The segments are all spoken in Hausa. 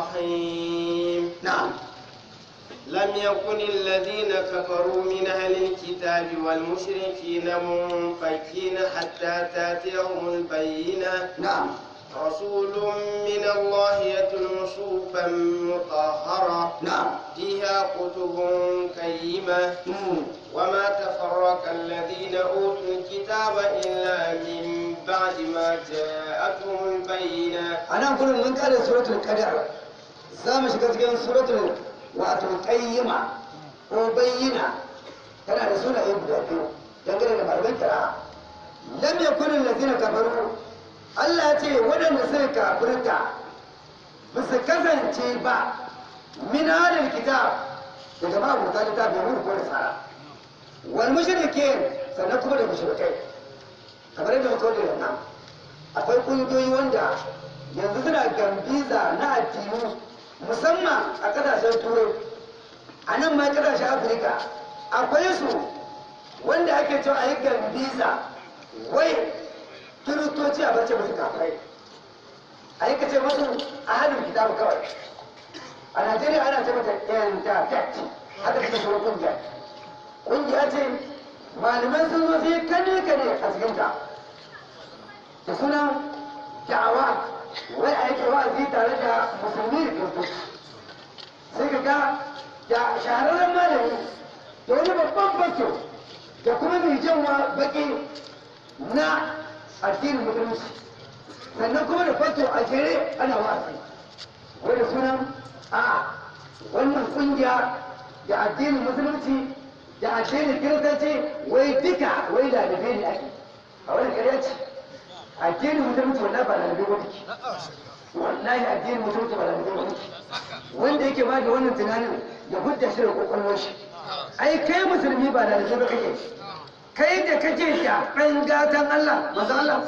الرحيم. na'am لم يكن الذين كفروا من أهل الكتاب والمشركين منفكين حتى تأتيهم البينة. na'am رسول من الله يتلو صحفا مطهرة. na'am فيها كتب قيمة. Mm. وما تفرق الذين أوتوا الكتاب إلا من بعد ما جاءتهم البينة. nan gudun mun kare suratul qadar za mu shiga cikin suratul wato qayyima ko bayyina. Tana da sunaye guda biyu dangane da malaman kira. Lam yakun allazina kafaru. Allah ya ce waɗanda suka kafirta ba su kasance ba min halin kitab daga ma'abuta littafi mun ko da tsara. Wal mushrikin sannan kuma da mushrikai. Kamar yadda muka da nan akwai ƙungiyoyi wanda yanzu suna gambiza na addini. Musamman a ƙasashen turai. A nan ma ƙasashen afirka akwai su wanda ake cewa a yi gambiza. Wai kiristoci a bace musu kafirai. A yi kace musu a hannun kitabu kawai. A najeriya ana ce mata yantatet haka take sauran ƙungiya. Ƙungiya ce malaman sun zo sai kane kane a cikinta. Da sunan da'awa. Wai a yake wa'azi tare da musulmi? Da kiristoci sai ka ga da shahararren malami da wani babban bato da kuma mai janwa baki na addinin musulunci. Sannan kuma da fato a jere ana wa'azi. Wai da sunan a wannan ƙungiya da addinin musulunci da addinin kiristanci wai duka wai da ne addinin musulunci wallahi ba lalabe ba take. Wallahi addinin musulunci ba lalabe ba take. Wanda yake ba da wannan tunanin ya hudda shi da kwakwalwar shi. Ai kai musulmi ba lalabe ba kake kai da kake da ɗan gatan Allah manzo Allah.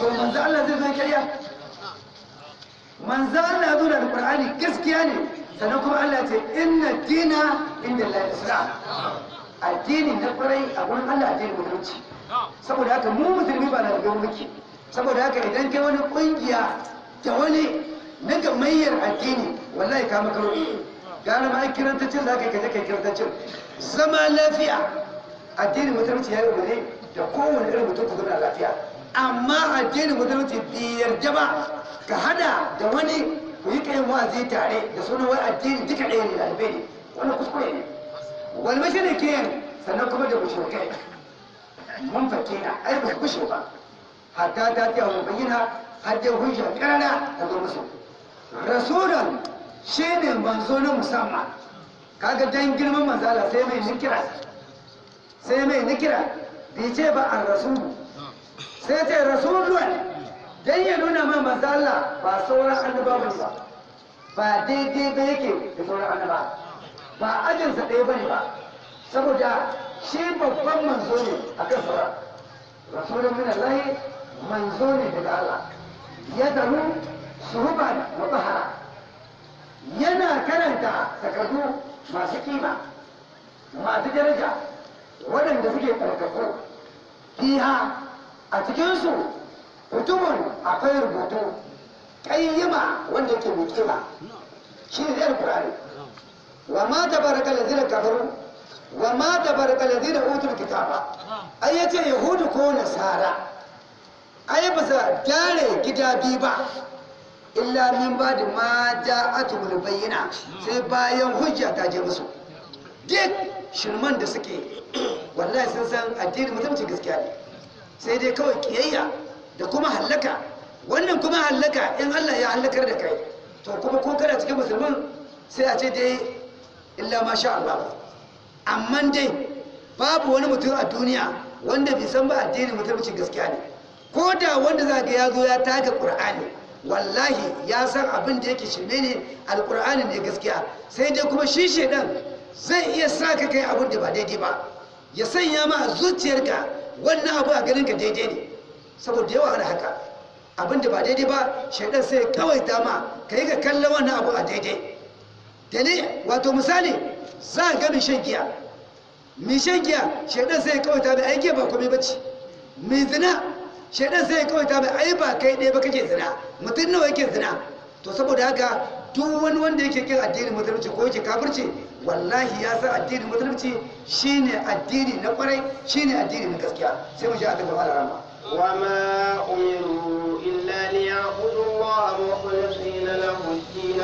To manzo Allah zai zo kariya manzo Allah zo da Qur'ani gaskiya ne. Sannan kuma Allah ya ce inna dina inda Allah islam. Addini na ƙwarai a gurin Allah addinin musulunci. Saboda haka mu musulmi ba na da muke. Saboda haka idan kai wani ƙungiya da wani na gamayyar addini wallahi ka makaro gane ma kirantacin za ka yi kaje kai kirantacin zama lafiya. Addinin musulunci ya yi da kowane irin mutum ku zama lafiya. Amma addinin musulunci bai yarda ba ka hada da wani ku yi kayan wa'azi tare da sunan wai addini duka ɗaya ne ɗalibai ne. Wannan kuskure ne. Wal mashrikin sannan kuma da mushrikai? Mun fakina ai ba kushe ba. Hatta ta ta wa bayyana har da hujja karara ta zo musu. Rasulan shine manzo na musamman. Kaga dan girman manzala sai mai nikira. Sai mai nikira. Bai ce ba an rasulu sai ce rasulun dan ya nuna ma manzala ba sauran annabawa ba. Ba daidai ba yake da sauran annaba ba ajinsa ɗaya ba ne ba. Saboda shi babban manzo ne a kan sauran rasulun min Allah manzo ne daga Allah. Ya daru suhuban mutahara yana karanta takardu masu kima masu daraja waɗanda suke ɗarkaku fiha a cikinsu mutumin akwai rubutu ƙayyima wanda yake mai shi ne zai wa ma tabaraka lazina kafaru wa ma tabaraka lazina utul kitaba ai ya ce yahudu ko nasara ai ba sa gyare gida biyu ba illa min ba da ma ja'atul bayyina sai bayan hujja ta je musu duk shirman da suke wallahi sun san addinin musulunci gaskiya kiyayya da wannan kuma hallaka in Allah ya hallakar da kai to kuma ko kana cikin musulmin sai a ce dai illa ma sha Allah. Amma dai babu wani mutum a duniya wanda bai san ba addinin musulunci gaskiya ne. Ko da wanda za ga ya zo ya taga qur'ani wallahi ya san abin da yake shirme ne alqur'ani ne gaskiya. Sai dai kuma shi shedan zai iya sa ka kai abin da ba daidai ba. Ya sanya ma a zuciyarka wannan abu a ganin ka daidai ne. Saboda yawa da haka. Abin da ba daidai ba shaidan sai kawai dama ka yi ka kallon wannan abu a daidai. dali wato misali za a ga mai shan giya. Mai shan giya shaidan sai ya ƙawata mai aiki ba kome bacci mai zina shaidan sai ya ƙawata mai ai ba kai ɗaya ba kake zina mutum nawa yake zina. To saboda haka duk wani wanda yake kin addinin musulunci ko yake kafirci wallahi ya san addinin musulunci shine addini na ƙwarai shine addini na gaskiya. Sai mu ji Allah ta'ala rahma wa ma umiru illa liya'budu Allah mukhlisina lahu ad-din